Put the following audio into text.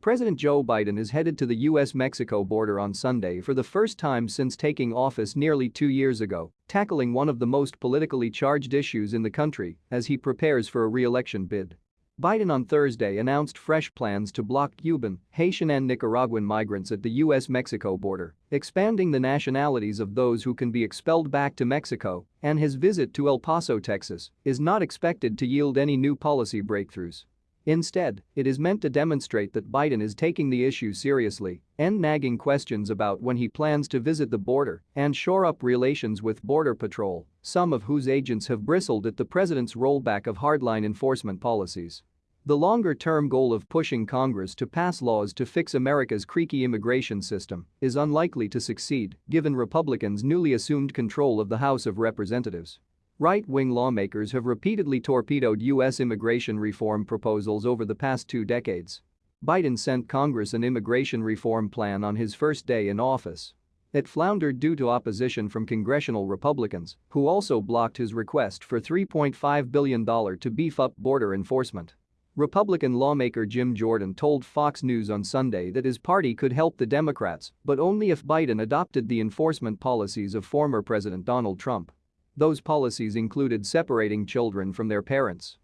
President Joe Biden is headed to the U.S.-Mexico border on Sunday for the first time since taking office nearly two years ago, tackling one of the most politically charged issues in the country as he prepares for a re-election bid. Biden on Thursday announced fresh plans to block Cuban, Haitian and Nicaraguan migrants at the U.S.-Mexico border, expanding the nationalities of those who can be expelled back to Mexico, and his visit to El Paso, Texas, is not expected to yield any new policy breakthroughs. Instead, it is meant to demonstrate that Biden is taking the issue seriously, end nagging questions about when he plans to visit the border and shore up relations with Border Patrol, some of whose agents have bristled at the president's rollback of hardline enforcement policies. The longer-term goal of pushing Congress to pass laws to fix America's creaky immigration system is unlikely to succeed given Republicans' newly assumed control of the House of Representatives. Right-wing lawmakers have repeatedly torpedoed U.S. immigration reform proposals over the past two decades. Biden sent Congress an immigration reform plan on his first day in office. It floundered due to opposition from congressional Republicans, who also blocked his request for $3.5 billion to beef up border enforcement. Republican lawmaker Jim Jordan told Fox News on Sunday that his party could help the Democrats, but only if Biden adopted the enforcement policies of former President Donald Trump. Those policies included separating children from their parents,